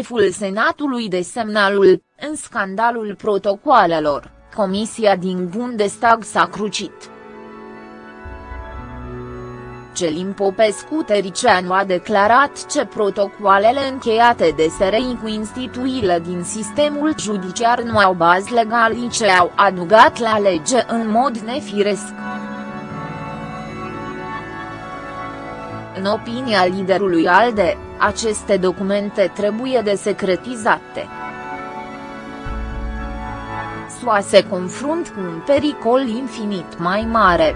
șeful Senatului de semnalul, în scandalul protocoalelor, comisia din Bundestag s-a crucit. Celin Popescu Tericeanu a declarat că protocoalele încheiate de SRI cu instituirile din sistemul judiciar nu au bază legală ce au adugat la lege în mod nefiresc. În opinia liderului ALDE, aceste documente trebuie desecretizate. SUA se confrunt cu un pericol infinit mai mare.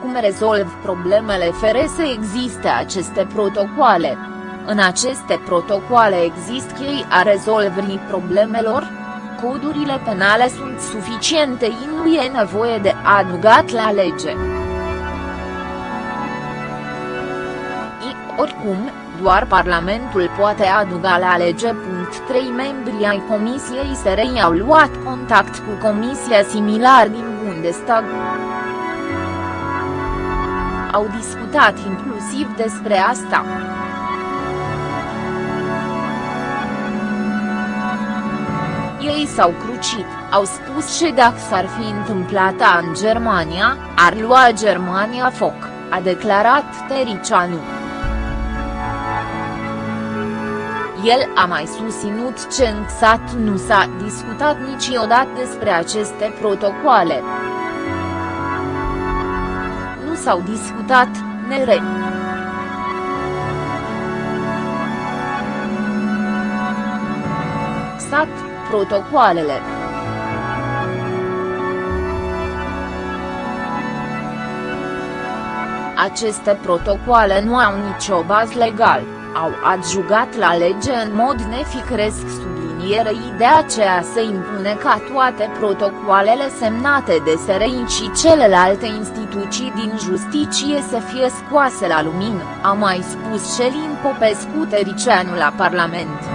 Cum rezolv problemele fără să existe aceste protocoale? În aceste protocoale există chei a rezolvării problemelor? Codurile penale sunt suficiente și nu e nevoie de adugat la lege. I, oricum, doar Parlamentul poate aduga la lege. 3 membri ai Comisiei SRI au luat contact cu comisia similar din Bundestag. Au discutat inclusiv despre asta. S-au crucit, au spus și dacă s-ar fi întâmplat în Germania, ar lua Germania foc, a declarat Tericianu. El a mai susținut că în sat nu s-a discutat niciodată despre aceste protocoale. Nu s-au discutat, nere. Sat, protocoalele. Aceste protocoale nu au nicio bază legal, au adjugat la lege în mod neficresc sublinierei de aceea se impune ca toate protocoalele semnate de SRI și celelalte instituții din justiție să fie scoase la lumină, a mai spus Celin Popescu Tericeanu la Parlament.